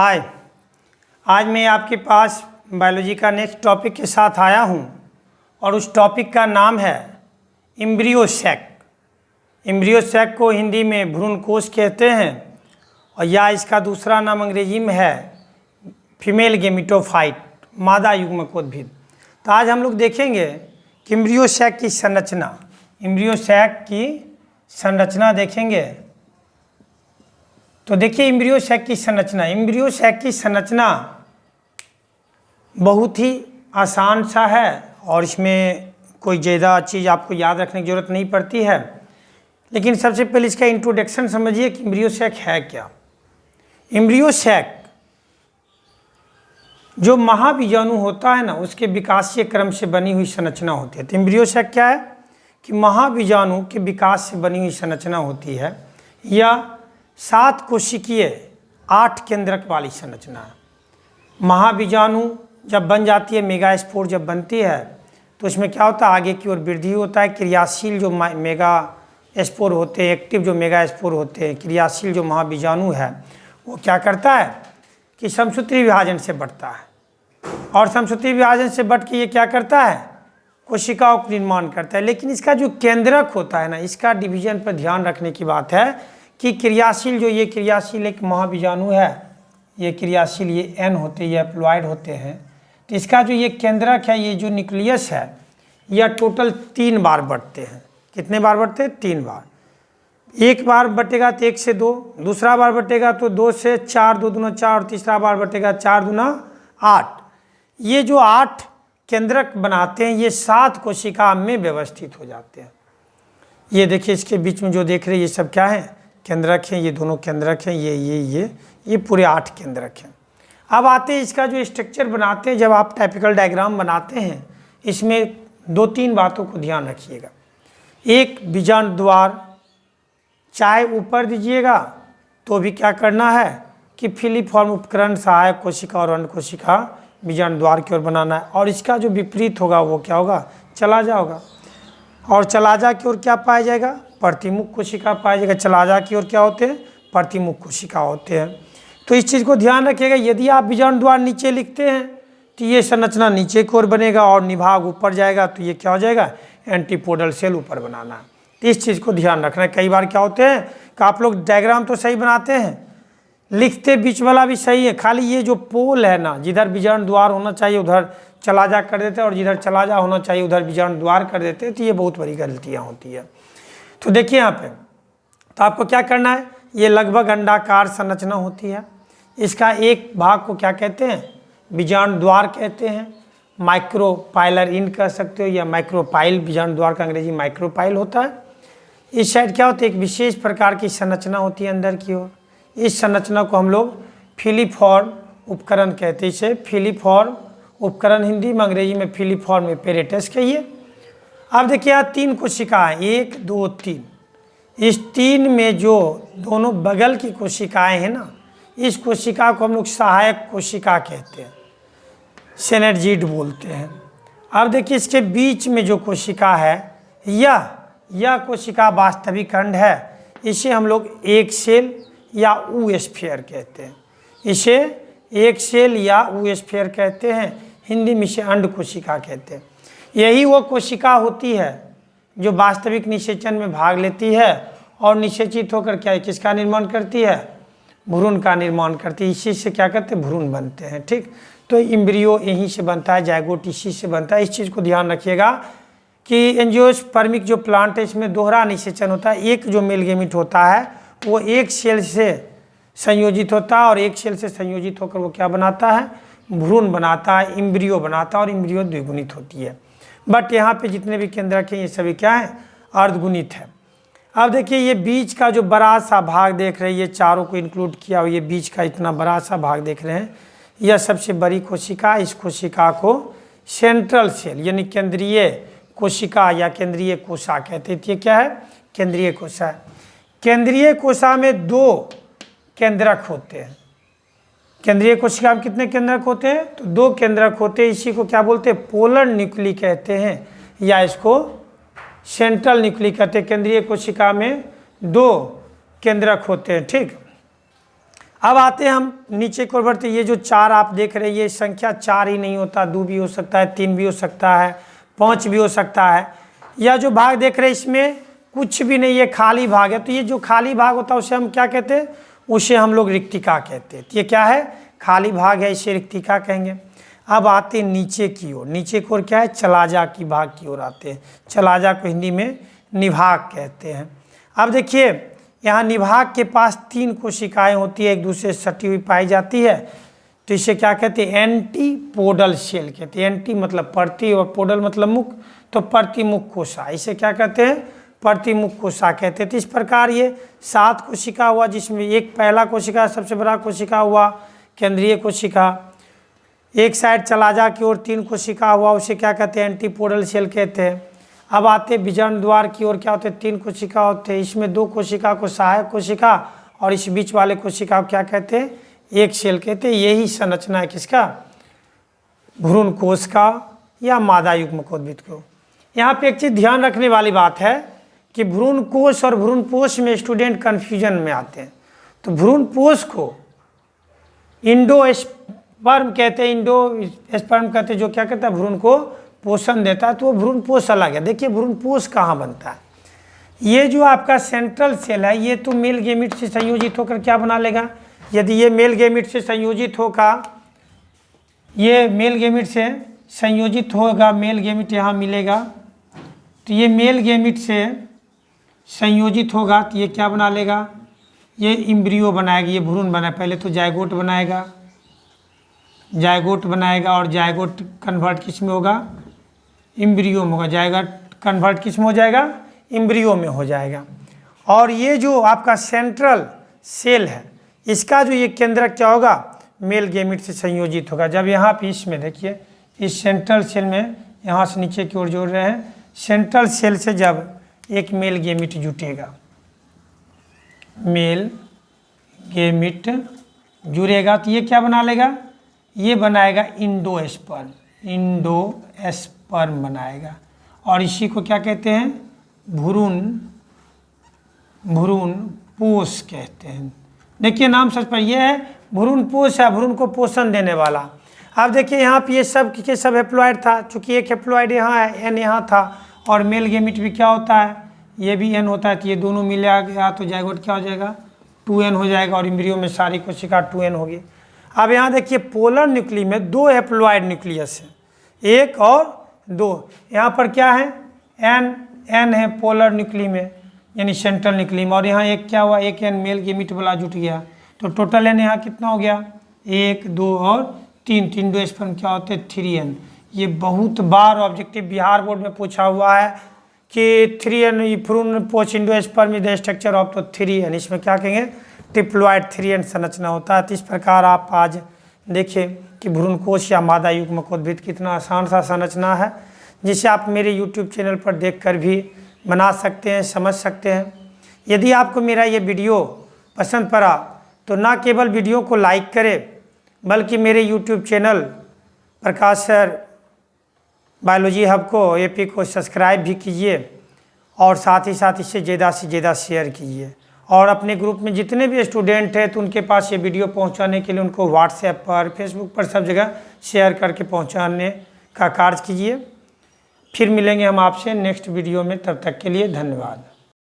हाय। आज मैं आपके पास बायोलॉजी का नेक्स्ट टॉपिक के साथ आया हूँ और उस टॉपिक का नाम है इम्ब्रियोसैक इम्ब्रियोसैक को हिंदी में भ्रूण कोश कहते हैं और या इसका दूसरा नाम अंग्रेज़ी में है फीमेल गेमिटोफाइट मादा युग्मकोद्भिद। तो आज हम लोग देखेंगे कि इम्ब्रियोसैक की संरचना इम्ब्रियोसैक की संरचना देखेंगे। तो देखिए इम्ब्रियोसैक की संरचना। इम्ब्रियोसैक की संरचना बहुत ही आसान सा है और इसमें कोई ज़्यादा चीज़ आपको याद रखने की ज़रूरत नहीं पड़ती है। लेकिन सबसे पहले इसका इंट्रोडक्शन समझिए कि इम्ब्रियोसैक है क्या। इम्ब्रियोसैक जो महाबीजाणु होता है ना, उसके विकासीय क्रम से बनी हुई संरचना होती है। तो इम्ब्रियोसैक क्या है? कि महाबीजाणु के विकास से बनी हुई संरचना होती है। या सात कोशिकीय आठ केंद्रक वाली संरचना। महाबीजाणु जब बन जाती है मेगा स्पोर जब बनती है तो उसमें क्या होता है? आगे की ओर वृद्धि होता है, क्रियाशील जो मेगा स्पोर होते हैं एक्टिव जो मेगा स्पोर होते हैं, क्रियाशील जो महाबीजाणु है, वो क्या करता है? कि समसूत्री विभाजन से बढ़ता है। और समसूत्री विभाजन से बढ़ के ये क्या करता है? कोशिकाओं का निर्माण करता है। लेकिन इसका जो केंद्रक होता है ना, इसका डिवीज़न पर ध्यान रखने की बात है कि क्रियाशील जो ये क्रियाशील एक महाबीजाणु है, ये क्रियाशील ये एन होते हैं ये एप्लॉयड होते हैं तो इसका जो ये केंद्रक है, ये जो न्यूक्लियस है, यह टोटल तीन बार बढ़ते हैं। कितने बार बढ़ते हैं? तीन बार। एक बार बटेगा तो एक से दो, दूसरा बार बटेगा तो दो से चार, दो दुना चार, और तीसरा बार बटेगा चार दुना आठ। ये जो आठ केंद्रक बनाते हैं, ये सात कोशिका में व्यवस्थित हो जाते हैं। ये देखिए, इसके बीच में जो देख रहे हैं, ये सब क्या है? केंद्रक हैं, ये दोनों केंद्रक हैं, ये ये ये ये पूरे आठ केंद्रक हैं। अब आते हैं इसका जो स्ट्रक्चर बनाते हैं, जब आप टाइपिकल डायग्राम बनाते हैं, इसमें दो तीन बातों को ध्यान रखिएगा। एक बीजाण द्वार, चाहे ऊपर दीजिएगा तो भी क्या करना है कि फिलीफॉर्म उपकरण, सहायक कोशिका और अन्य कोशिका बीजाण द्वार की ओर बनाना है। और इसका जो विपरीत होगा, वो क्या होगा? चला जाओगा। और चलाजा की ओर क्या पाया जाएगा? प्रतिमुख कोशिका पाया जाएगा, चलाजा की ओर क्या होते हैं? प्रतिमुख कोशिका होते हैं। तो इस चीज़ को ध्यान रखिएगा, यदि आप बीजाणु द्वार नीचे लिखते हैं तो ये संरचना नीचे की ओर बनेगा और निभाग ऊपर जाएगा तो ये क्या हो जाएगा? एंटीपोडल सेल ऊपर बनाना। तो इस चीज़ को ध्यान रखना कई बार क्या होते हैं कि आप लोग डायग्राम तो सही बनाते हैं, लिखते बीच वाला भी सही है, खाली ये जो पोल है ना, जिधर बीजाणु द्वार होना चाहिए, उधर चला जा कर देते हैं और जिधर चला जा होना चाहिए, उधर बीजाणु द्वार कर देते हैं तो ये बहुत बड़ी गलतियाँ होती है। तो देखिए यहाँ पे तो आपको क्या करना है? ये लगभग अंडाकार संरचना होती है। इसका एक भाग को क्या कहते हैं? बीजाणु द्वार कहते हैं। माइक्रोपाइलर इन कह सकते हो या माइक्रोपाइल, बीजाणु द्वार का अंग्रेज़ी माइक्रोपाइल होता है। इस साइड क्या होता है? एक विशेष प्रकार की संरचना होती है अंदर की ओर। इस संरचना को हम लोग फिलीफॉर्म उपकरण कहते हैं। इसे फिलीफॉर्म उपकरण हिंदी में, अंग्रेज़ी में फिलीफॉर्म पेरेटस कहिए। अब देखिए, यहाँ तीन कोशिकाएँ एक, दो, तीन। इस तीन में जो दोनों बगल की कोशिकाएँ हैं ना, इस कोशिका को हम लोग सहायक कोशिका कहते हैं। सेनेर्जीड बोलते हैं। अब देखिए, इसके बीच में जो कोशिका है यह यह कोशिका वास्तविक खंड है, इसे हम लोग एक सेल या ऊ स्फेयर कहते हैं। इसे एक सेल या ऊ स्फेयर कहते हैं। हिंदी में इसे अंड कोशिका कहते हैं। यही वो कोशिका होती है जो वास्तविक निषेचन में भाग लेती है और निषेचित होकर क्या है, किसका निर्माण करती है? भ्रूण का निर्माण करती है। इसी से क्या करते हैं? भ्रूण बनते हैं, ठीक? तो इम्ब्रियो यहीं से बनता है, जायगोट इसी से बनता है। इस चीज़ को ध्यान रखिएगा कि एंजियोस्पर्मिक जो प्लांट है, इसमें दोहरा निषेचन होता है। एक जो मेलगेमिट होता है, वो एक सेल से संयोजित होता है और एक सेल से संयोजित होकर वो क्या बनाता है? भ्रूण बनाता है इम्ब्रियो बनाता है और इम्ब्रियो द्विगुणित होती है। बट यहाँ पे जितने भी केंद्र रखे ये सभी क्या है? अर्धगुणित है। अब देखिए, ये बीच का जो बड़ा सा भाग देख रहे हैं, ये चारों को इंक्लूड किया हुआ, ये बीच का इतना बड़ा सा भाग देख रहे हैं। यह सबसे बड़ी कोशिका, इस कोशिका को सेंट्रल सेल यानी केंद्रीय कोशिका या केंद्रीय कोशा कहते थे क्या है? केंद्रीय कोशा केंद्रीय कोशा में दो केंद्रक होते हैं। केंद्रीय कोशिका में कितने केंद्रक होते हैं? तो दो केंद्रक होते हैं, इसी को क्या बोलते हैं? पोलर न्यूक्ली कहते हैं, या इसको सेंट्रल न्यूक्ली कहते हैं। केंद्रीय कोशिका में दो केंद्रक होते हैं, ठीक। अब आते हैं हम नीचे को बढ़ते ये जो चार आप देख रहे हैं, ये संख्या चार ही नहीं होता। दो भी हो सकता है, तीन भी हो सकता है, पाँच भी हो सकता है। या जो भाग देख रहे हैं, इसमें कुछ भी नहीं, ये खाली भाग है। तो ये जो खाली भाग होता है, उसे हम क्या कहते हैं? उसे हम लोग रिक्तिका कहते हैं। ये क्या है? खाली भाग है, इसे रिक्तिका कहेंगे। अब आते नीचे की ओर। नीचे की ओर क्या है? चलाजा की भाग की ओर आते हैं। चलाजा को हिंदी में निभाग कहते हैं। अब देखिए, यहाँ निभाग के पास तीन कोशिकाएँ होती है, एक दूसरे से सटी हुई पाई जाती है। तो इसे क्या कहते हैं? एंटी पोडल सेल कहते हैं। एंटी मतलब प्रति और पोडल मतलब मुख। तो प्रतिमुख कोशा इसे क्या कहते हैं? प्रतिमुख कोशा कहते हैं तो इस प्रकार ये सात कोशिका हुआ, जिसमें एक पहला कोशिका, सबसे बड़ा कोशिका हुआ, केंद्रीय कोशिका। एक साइड चला जा की ओर तीन कोशिका हुआ, उसे क्या कहते हैं? एंटीपोडल सेल कहते हैं। अब आते विजन द्वार की ओर, क्या होते हैं? तीन कोशिका होते हैं। इसमें दो कोशिका को सहायक कोशिका और इस बीच वाले कोशिका को क्या कहते हैं? एक सेल कहते हैं। यही संरचना है किसका? भ्रूण कोश का या मादा युग्म को। यहाँ पे एक चीज़ ध्यान रखने वाली बात है। कि भ्रूण कोश और भ्रूण पोष में स्टूडेंट कन्फ्यूज़न में आते हैं। तो भ्रूण पोष को इंडो स्पर्म कहते हैं इंडो स्पर्म कहते हैं, जो क्या कहता है, भ्रूण को पोषण देता है तो वो भ्रूण पोष अलग है। देखिए, भ्रूण पोष कहाँ बनता है? ये जो आपका सेंट्रल सेल है, ये तो मेल गेमिट से संयोजित होकर क्या बना लेगा? यदि ये मेल गेमिट से संयोजित होगा, ये मेल गेमिट से संयोजित होगा मेल गेमिट यहाँ मिलेगा। तो ये मेल गेमिट से संयोजित होगा तो ये क्या बना लेगा? ये इम्ब्रियो बनाएगा, ये भ्रूण बनाए, पहले तो जायगोट बनाएगा। जायगोट बनाएगा और जायगोट कन्वर्ट किसमें होगा? इम्ब्रियो में होगा। जाएगा कन्वर्ट किसमें हो जाएगा? इम्ब्रियो में हो जाएगा। और ये जो आपका सेंट्रल सेल है, इसका जो ये केंद्र क्या होगा? मेल गेमिट से संयोजित होगा। जब यहाँ पे इसमें देखिए, इस सेंट्रल सेल में यहाँ से नीचे की ओर जोड़ रहे हैं। सेंट्रल सेल से जब एक मेल गेमिट जुटेगा। मेल गेमिट जुड़ेगा तो ये क्या बना लेगा? ये बनाएगा इंडो स्पर्म इंडो स्पर्म बनाएगा। और इसी को क्या कहते हैं? भ्रूण भ्रूण पोष कहते हैं। देखिए नाम सच पर यह है, भ्रूण पोष है, भ्रूण को पोषण देने वाला। अब देखिए यहाँ पे ये सब के सब हेप्लॉइड था, चूँकि एक हेप्लॉइड यहाँ है एन यहाँ था। और मेल गेमिट भी क्या होता है? ये भी एन होता है तो ये दोनों मिले आ गया तो जायगोट क्या हो जाएगा? टू एन हो जाएगा और इम्ब्रियो में सारी कोशिका टू एन होगी। अब यहाँ देखिए पोलर न्यूक्ली में दो एप्लॉयड न्यूक्लियस है। एक और दो। यहाँ पर क्या है? एन एन है पोलर न्यूक्ली में, यानी सेंट्रल न्यूक्ली में। और यहाँ एक क्या हुआ? एक एन मेल गेमिट वाला जुट गया। तो टोटल एन यहाँ कितना हो गया? एक, दो और तीन। तीन दो स्पर्म क्या होते? हैं थ्री एन ये बहुत बार ऑब्जेक्टिव बिहार बोर्ड में पूछा हुआ है कि थ्री एन फ्रून पोच endosperm the structure of तो थ्री एन इसमें क्या कहेंगे? ट्रिप्लॉइड थ्री एन संरचना होता है। तो इस प्रकार आप आज देखिए कि भ्रूणकोश या मादा युग्म कोद्भिद कितना आसान सा संरचना है, जिसे आप मेरे यूट्यूब चैनल पर देखकर भी बना सकते हैं, समझ सकते हैं। यदि आपको मेरा ये वीडियो पसंद पड़ा तो ना केवल वीडियो को लाइक करें, बल्कि मेरे YouTube channel Prakash sir biology hub को एपी को सब्सक्राइब भी कीजिए और साथ ही साथ इसे ज़्यादा से ज़्यादा शेयर कीजिए। और अपने ग्रुप में जितने भी स्टूडेंट हैं तो उनके पास ये वीडियो पहुँचाने के लिए उनको व्हाट्सएप पर फेसबुक पर सब जगह शेयर करके पहुँचाने का कार्य कीजिए। फिर मिलेंगे हम आपसे नेक्स्ट वीडियो में, तब तक के लिए धन्यवाद।